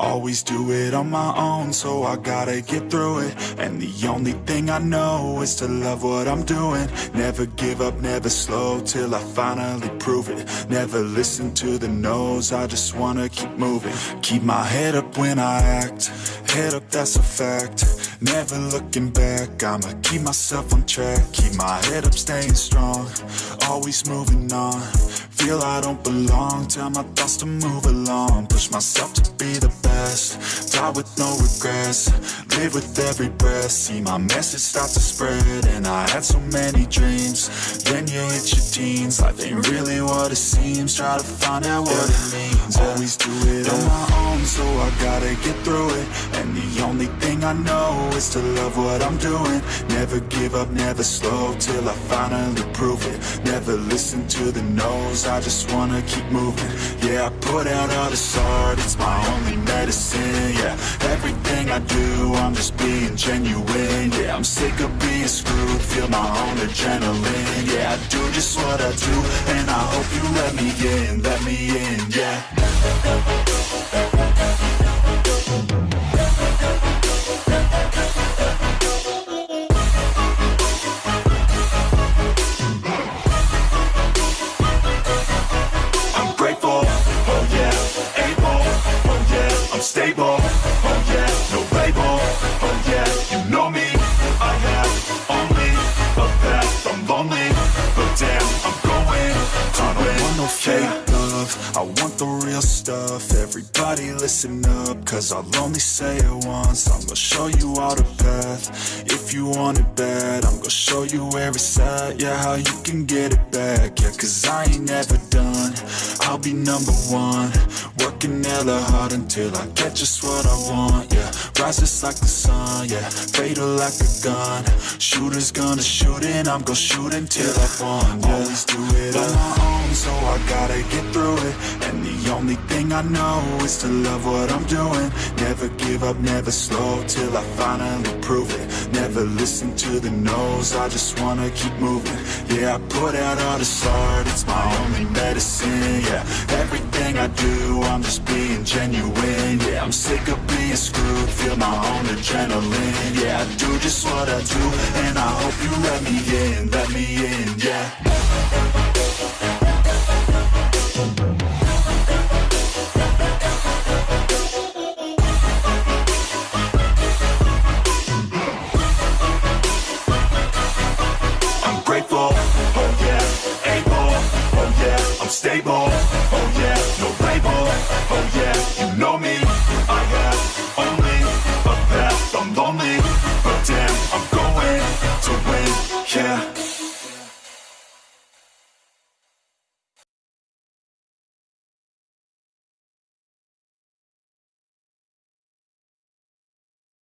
Always do it on my own, so I gotta get through it. And the only thing I know is to love what I'm doing. Never give up, never slow, till I finally prove it. Never listen to the no's, I just wanna keep moving. Keep my head up when I act, head up that's a fact Never looking back, I'ma keep myself on track. Keep my head up, staying strong, always moving on. Feel I don't belong, tell my thoughts to move along. Push myself to be the best, die with no regrets. Live with every breath, see my message start to spread And I had so many dreams, then you hit your teens. Life ain't really what it seems, try to find out what it means. Yeah. Always do it on my own, so I gotta get through it I know is to love what I'm doing. Never give up, never slow, till I finally prove it. Never listen to the no's, I just wanna keep moving. Yeah, I put out all this art, it's my only medicine. Yeah, everything I do, I'm just being genuine. Yeah, I'm sick of being screwed, feel my own adrenaline. Yeah, I do just what I do, and I hope you let me in, let me in, yeah fake love, I want the real stuff. Everybody listen up, cause I'll only say it once. I'm gonna show you all the path, if you want it bad I'm gonna show you where it's at, yeah, how you can get it back. Yeah, cause I ain't never done, I'll be number one. Working hella hard until I get just what I want, yeah Rises like the sun, yeah Fatal like a gun. Shooters gonna shoot and I'm gonna shoot until I won, yeah Always do it on my own, so I gotta get through it. And the only thing I know is to love what I'm doing. Never give up, never slow, till I finally prove it. Never listen to the no's, I just wanna keep moving. Yeah, I put out all this art, it's my only medicine, yeah. Everything I do, I'm just being genuine Yeah, I'm sick of being screwed, feel my own adrenaline Yeah, I do just what I do, and I hope you let me in, let me in, yeah grateful, oh yeah, able, oh yeah, I'm stable, oh yeah, no label, oh yeah, you know me. I have only a path, I'm lonely, but damn, I'm going to win, yeah